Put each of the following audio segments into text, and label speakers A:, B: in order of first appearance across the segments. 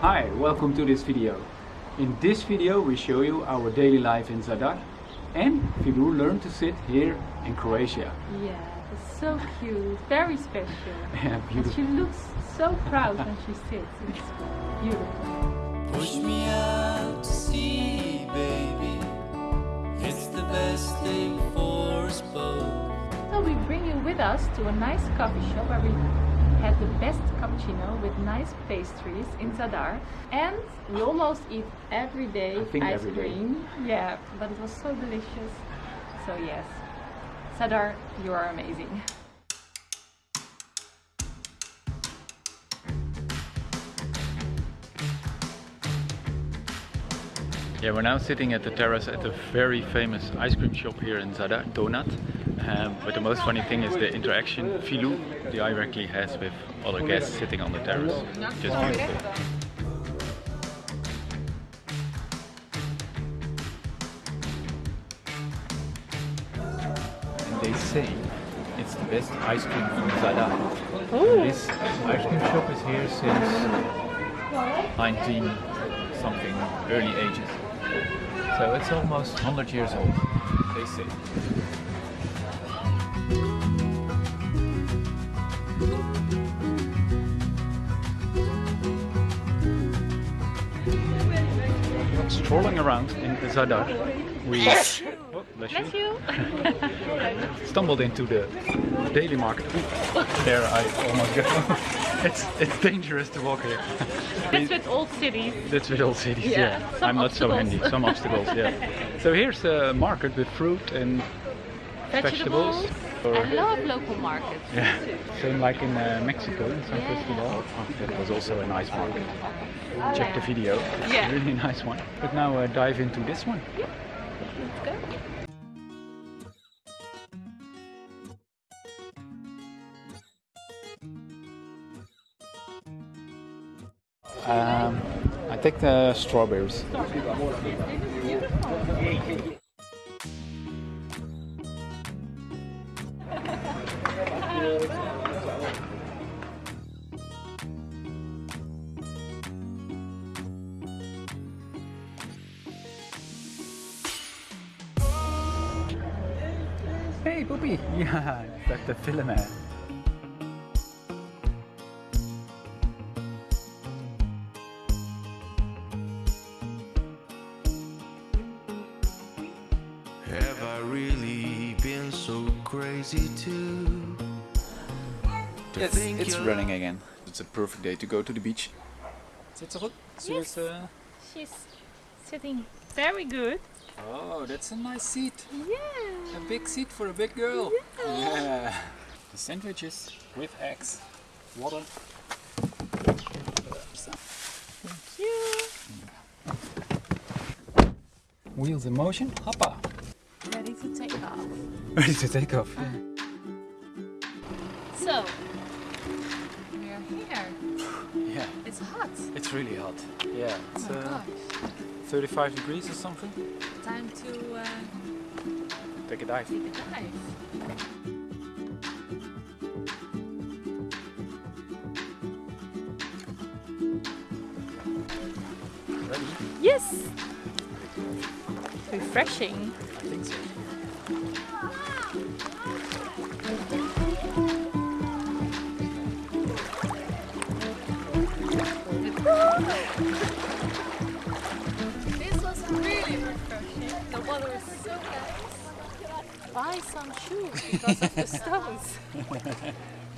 A: Hi, welcome to this video. In this video we show you our daily life in Zadar and Filou learned to sit here in Croatia.
B: Yeah, it's so cute, very special.
A: Yeah,
B: And
A: beautiful.
B: she looks so proud when she sits. It's beautiful.
C: Push me out to sea, baby. It's the best thing for us both.
B: So we bring you with us to a nice coffee shop where we had the best cappuccino with nice pastries in Zadar. And we almost eat every day ice
A: every day.
B: cream. Yeah, but it was so delicious. So yes, Zadar, you are amazing.
A: Yeah, we're now sitting at the terrace at a very famous ice cream shop here in Zadar, Donat. Um, but the most funny thing is the interaction Filou directly has with other guests sitting on the terrace. Just beautiful. And they say it's the best ice cream in Zadar. This ice cream shop is here since 19 something, early ages. So it's almost 100 years old, they say. Strolling around in Zadar, we oh, bless you. stumbled into the daily market. Ooh, there I almost go. it's it's dangerous to walk here.
B: That's with old cities.
A: That's with all cities,
B: Yeah,
A: yeah. I'm not so handy. Some obstacles, yeah. So here's a market with fruit and
B: Vegetables.
A: vegetables.
B: I love local markets.
A: yeah. Same like in uh, Mexico, in San
B: Yeah.
A: Cristobal. That was also a nice market. Check the video. It's
B: Yeah.
A: a really nice one. But now uh, dive into this one.
B: Let's
A: take the strawberries. Hey, Poppy! Ja, ik sta
C: really been so crazy too? To
A: Yes,
C: think
A: it's
C: you're-
A: running again. It's a perfect day to go to the beach. Zit ze goed? Zullen
B: Yes.
A: we- uh,
B: She's sitting very good.
A: Oh, that's a nice seat.
B: Yeah.
A: A big seat for a big girl. Yeah. The sandwiches with eggs. Water.
B: Thank you.
A: Wheels in motion. Hoppa.
B: Ready to take off. So, we're here.
A: Yeah,
B: It's hot.
A: it's really hot. Yeah, it's
B: Oh
A: uh,
B: gosh.
A: 35 degrees or something.
B: Time to uh,
A: Take a dive.
B: take a dive.
A: Ready?
B: Yes. Refreshing. Buy some shoes because of the stones.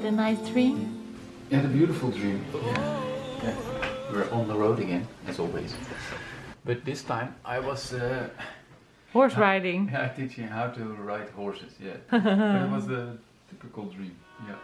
B: had a nice dream?
A: You had a beautiful dream. Yeah. yeah. We're on the road again, as always. But this time I was uh,
B: Horse riding.
A: yeah, teaching how to ride horses. Yeah, but it was a typical dream. Yeah.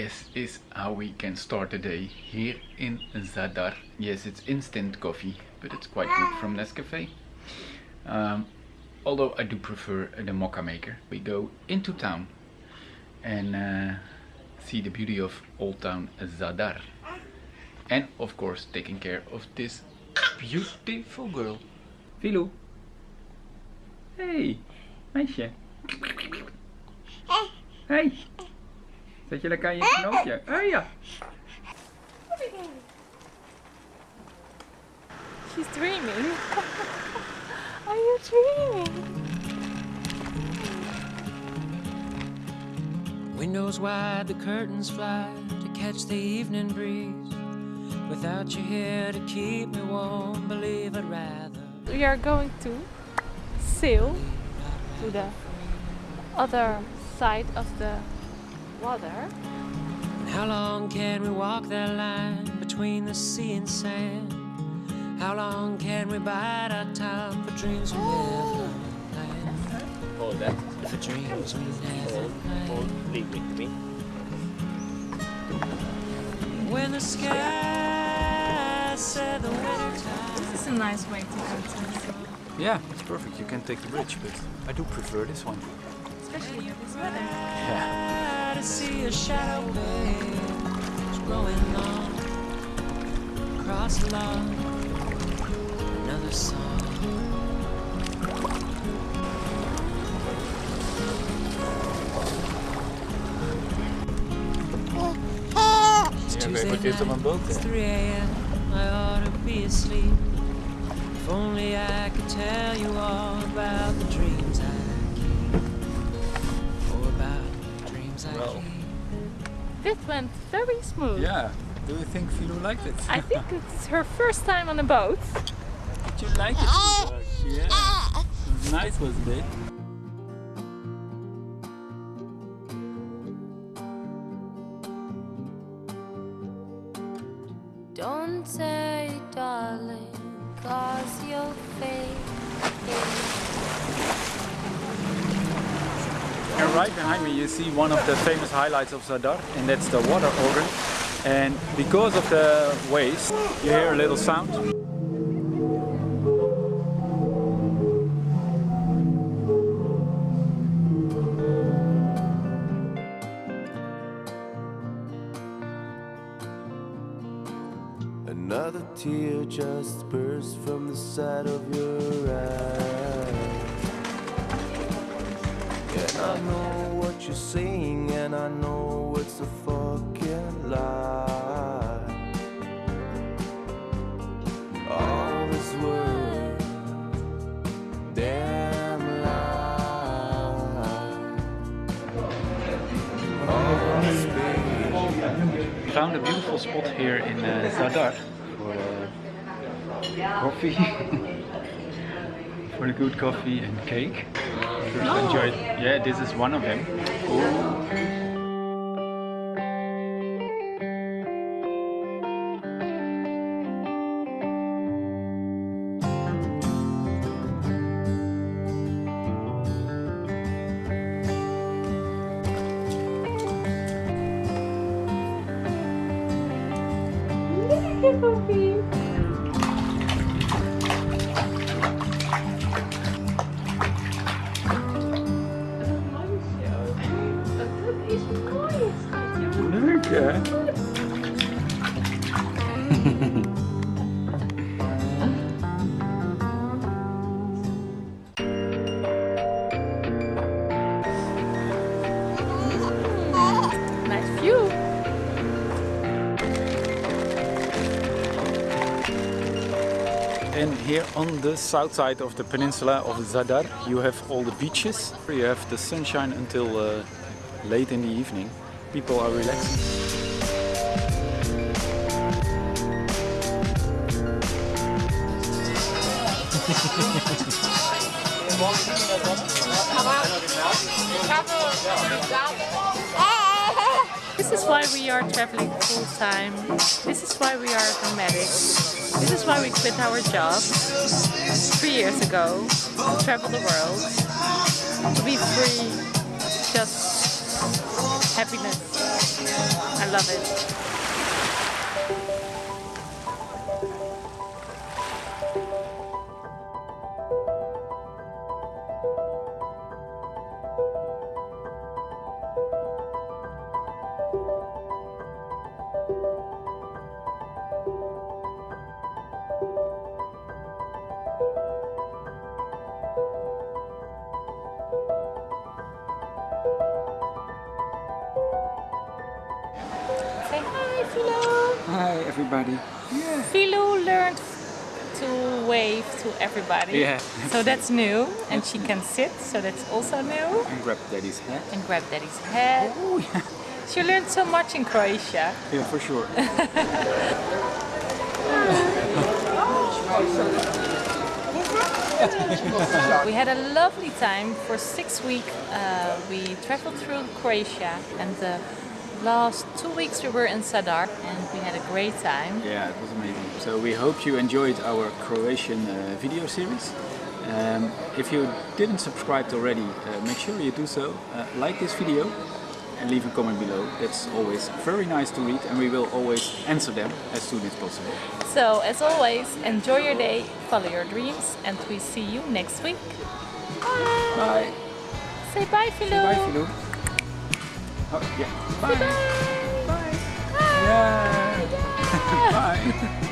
A: This is how we can start the day here in Zadar. Yes, it's instant coffee, but it's quite good from Nescafe. Um, although I do prefer the mocha maker. We go into town and uh, see the beauty of Old Town Zadar. And of course taking care of this beautiful girl. Filou. Hey, meisje. Hey. Zet je lekker aan je knoopje? Oh ja.
B: She's dreaming. Are you dreaming?
C: Windows wide, the curtains fly to catch the evening breeze. Without you here to keep me warm, believe I'd rather.
B: We are going to sail to the other side of the water.
C: How long can we walk that line between the sea and sand? How long can we bide our time for dreams we never planned?
D: Hold that.
C: For dreams we never
D: Hold, hold.
C: planned.
D: Leave with me.
C: When the sky said the winter time.
B: This is a nice way to go to
A: Yeah, it's perfect. You can take the bridge, but I do prefer this one.
B: especially with this weather.
A: Yeah.
C: To see a shadow wave growing long across lawn. Another song. It's Tuesday night. It's 3 a.m. I ought to be asleep. If only I could tell you all about the dreams I about the dreams I
A: Well.
C: keep.
B: This went very smooth.
A: Yeah. Do you think Philo liked it?
B: I think it's her first time on a boat.
D: Did you like it? yeah. It was nice, wasn't it?
E: Don't say, darling, cause you'll fade.
A: And right behind me you see one of the famous highlights of Zadar and that's the water organ. And because of the waves, you hear a little sound.
F: Another tear just burst from the side of your eye. I know what you're saying, and I know it's a fucking lie. All this world, damn lie. All this.
A: We found a beautiful spot here in uh, Zadar for uh, coffee. for the good coffee and cake. First enjoyed. Yeah, this is one of them. Leuk
B: Nice view.
A: And here on the south side of the peninsula of Zadar, you have all the beaches. You have the sunshine until uh, late in the evening. People are relaxing.
B: This is why we are traveling full time. This is why we are nomadic. This is why we quit our job three years ago to travel the world, to be free, just happiness. I love it. Philo.
A: Hi everybody.
B: Philo learned to wave to everybody.
A: Yeah.
B: So that's new, and she can sit, so that's also new.
A: And grab daddy's hat.
B: And grab daddy's head.
A: Oh yeah.
B: She learned so much in Croatia.
A: Yeah, for sure.
B: We had a lovely time for six weeks. Uh, we traveled through Croatia, and the last two weeks we were in Zadar, and we had a great time.
A: Yeah, it was amazing. So we hope you enjoyed our Croatian uh, video series. Um, if you didn't subscribe already, uh, make sure you do so. Uh, like this video and leave a comment below. That's always very nice to read and we will always answer them as soon as possible.
B: So, as always, enjoy your day, follow your dreams, and we see you next week. Bye.
A: Bye.
B: Say bye, Philo.
A: Bye, Philo. Oh, yeah. Bye.
B: Bye.
A: Bye. Yeah. Bye.